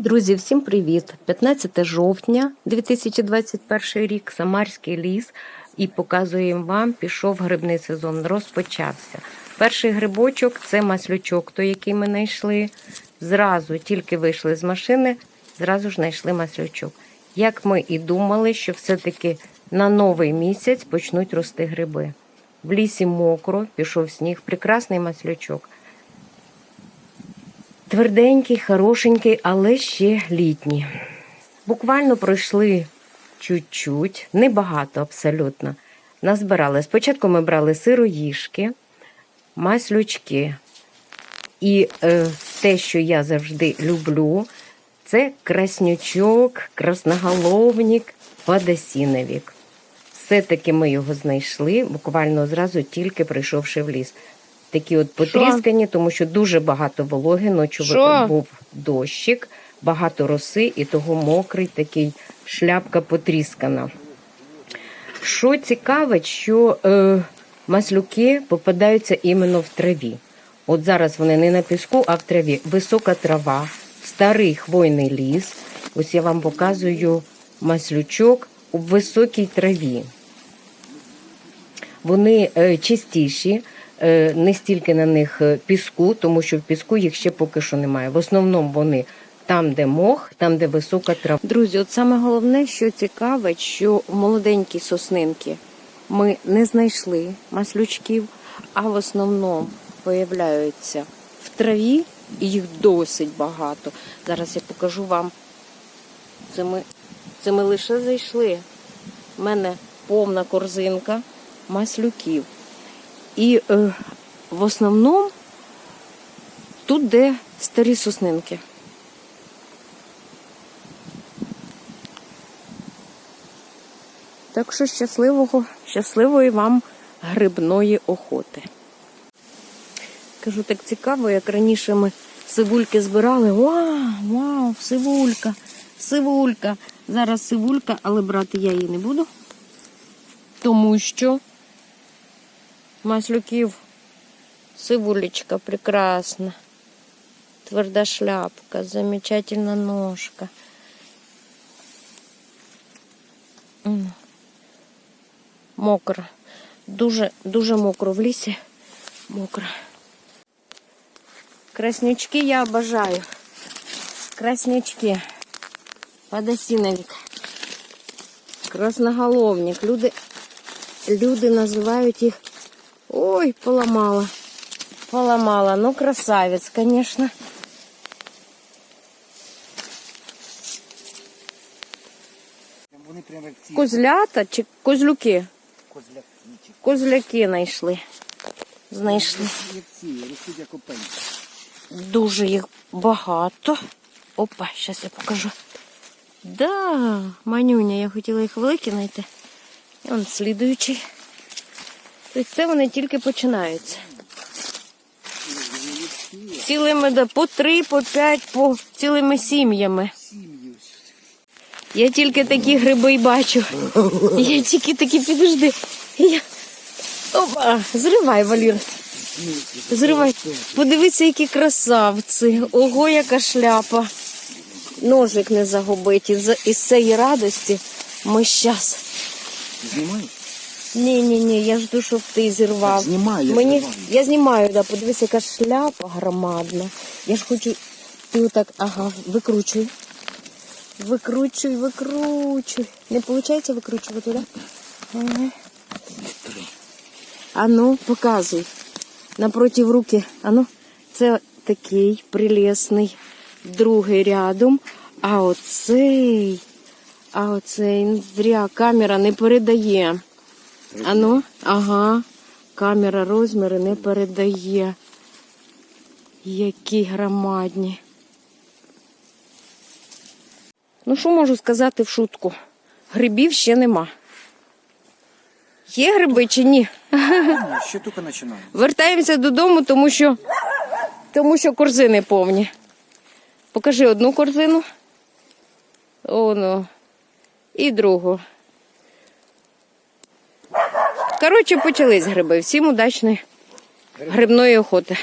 Друзі, всім привіт! 15 жовтня 2021 рік, Самарський ліс, і показуємо вам, пішов грибний сезон, розпочався. Перший грибочок це маслючок, той, який ми знайшли. Зразу тільки вийшли з машини, зразу ж знайшли маслючок. Як ми і думали, що все-таки на новий місяць почнуть рости гриби. В лісі мокро, пішов сніг, прекрасний маслючок. Тверденький, хорошенький, але ще літній. Буквально пройшли чуть-чуть, небагато абсолютно. Назбирали. Спочатку ми брали сироїшки, маслючки. І е, те, що я завжди люблю, це краснючок, красноголовник, подосіновік. Все-таки ми його знайшли, буквально зразу тільки прийшовши в ліс. Такі от потріскані, тому що дуже багато вологи, ночі Що? був дощик, багато роси, і того мокрий такий шляпка потріскана. Що цікавить, що е, маслюки попадаються іменно в траві. От зараз вони не на піску, а в траві. Висока трава, старий хвойний ліс. Ось я вам показую маслючок у високій траві. Вони е, чистіші, не стільки на них е, піску, тому що в піску їх ще поки що немає. В основному вони там, де мох, там, де висока трава. Друзі, от саме головне, що цікавить, що молоденькі соснинки ми не знайшли маслючків, а в основному появляються в траві, і їх досить багато. Зараз я покажу вам. Це ми, це ми лише зайшли. У мене повна корзинка маслюків. І е, в основному тут де старі соснинки. Так що щасливого, щасливої вам грибної охоти. Кажу, так цікаво, як раніше ми сивульки збирали. Вау, вау, сивулька, сивулька. Зараз сивулька, але брати я її не буду. Тому що маслюків сивулечка прекрасна. Тверда шляпка, замечательна ножка. М. Мокро. Дуже, дуже мокро в лісі. Мокро. Краснячки я обожаю. Краснячки. Подосиновик. Красноголовник. Люди, люди називають їх. Ой, поламала. Поламала. Ну, красавець, конечно. Козлята чи козлюки? козляки, Козляки знайшли. Знайшли. Дуже їх багато. Опа, зараз я покажу. Да, манюня, я хотіла їх великі знайти. І он слідуючий. Тобто це вони тільки починаються. Цілими по три, по п'ять, по цілими сім'ями. Я тільки такі гриби й бачу. Я тільки такі підожди. Я... Опа, зривай, Валір. Зривай. Подивися, які красавці. Ого, яка шляпа. Ножик не загубить. Із цієї радості ми щас. Знімай? Ні, ні, ні, я жду, щоб ти зірвав. Так, знімай, я Мені... зриваю. я знімаю, да, подивися, яка шляпа громадна. Я ж хочу. Ти отак, ага, викручуй. Викручуй, викручуй. Не виходить викручувати, так? Да? Ага. А ну, показуй. Напротив руки. А ну, це такий прелесний другий рядом. А оцей, а оцей зря камера не передає. А ну, ага, камера розміри не передає. Які громадні. Ну, що можу сказати в шутку? Грибів ще нема. Є гриби чи ні? Ще тільки починаю. Вертаємося додому, тому що, тому що корзини повні. Покажи одну корзину. Оно. І другу. Коротше, почались гриби. Всім удачної грибної охоти.